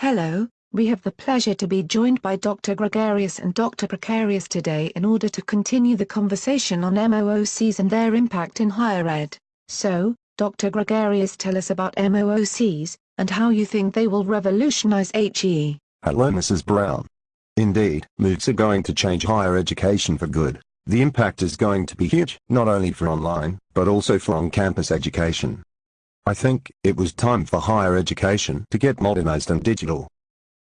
Hello, we have the pleasure to be joined by Dr. Gregarious and Dr. Precarious today in order to continue the conversation on MOOCs and their impact in higher ed. So, Dr. Gregarious tell us about MOOCs, and how you think they will revolutionize HE. Hello Mrs. Brown. Indeed, MOOCs are going to change higher education for good. The impact is going to be huge, not only for online, but also for on-campus education. I think it was time for higher education to get modernized and digital.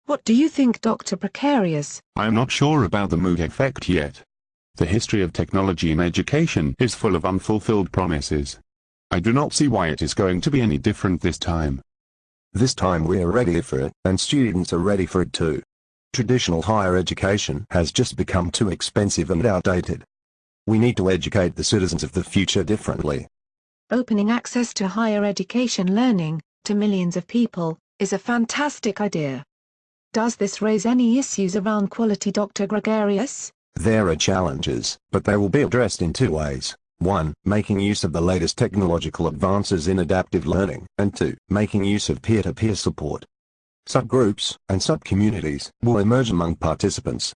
What do you think Dr. Precarious? I am not sure about the MOOC effect yet. The history of technology in education is full of unfulfilled promises. I do not see why it is going to be any different this time. This time we are ready for it, and students are ready for it too. Traditional higher education has just become too expensive and outdated. We need to educate the citizens of the future differently. Opening access to higher education learning, to millions of people, is a fantastic idea. Does this raise any issues around quality Dr. Gregarious? There are challenges, but they will be addressed in two ways. 1. Making use of the latest technological advances in adaptive learning, and 2. Making use of peer-to-peer -peer support. Subgroups and subcommunities will emerge among participants.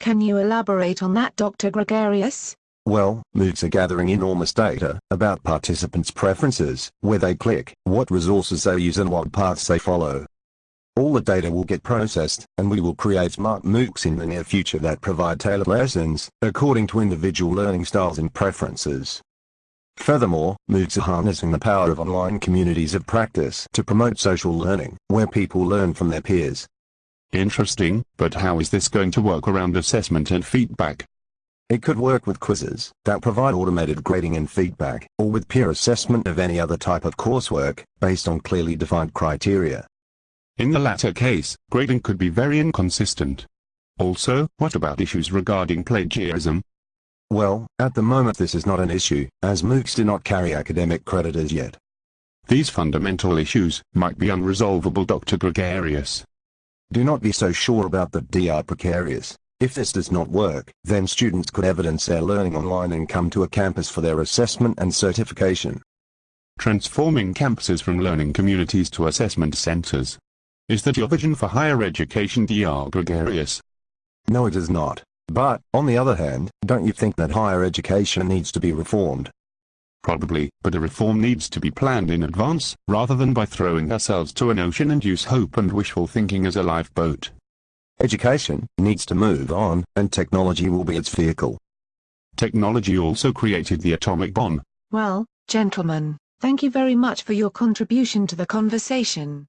Can you elaborate on that Dr. Gregarious? Well, MOOCs are gathering enormous data about participants' preferences, where they click, what resources they use and what paths they follow. All the data will get processed, and we will create smart MOOCs in the near future that provide tailored lessons, according to individual learning styles and preferences. Furthermore, MOOCs are harnessing the power of online communities of practice to promote social learning, where people learn from their peers. Interesting, but how is this going to work around assessment and feedback? It could work with quizzes that provide automated grading and feedback, or with peer assessment of any other type of coursework, based on clearly defined criteria. In the latter case, grading could be very inconsistent. Also, what about issues regarding plagiarism? Well, at the moment this is not an issue, as MOOCs do not carry academic credit as yet. These fundamental issues might be unresolvable Dr. Gregarious. Do not be so sure about the DR Precarious. If this does not work, then students could evidence their learning online and come to a campus for their assessment and certification. Transforming campuses from learning communities to assessment centers. Is that your vision for higher education Dr. Gregarious? No it is not. But, on the other hand, don't you think that higher education needs to be reformed? Probably, but a reform needs to be planned in advance, rather than by throwing ourselves to an ocean and use hope and wishful thinking as a lifeboat. Education needs to move on, and technology will be its vehicle. Technology also created the atomic bomb. Well, gentlemen, thank you very much for your contribution to the conversation.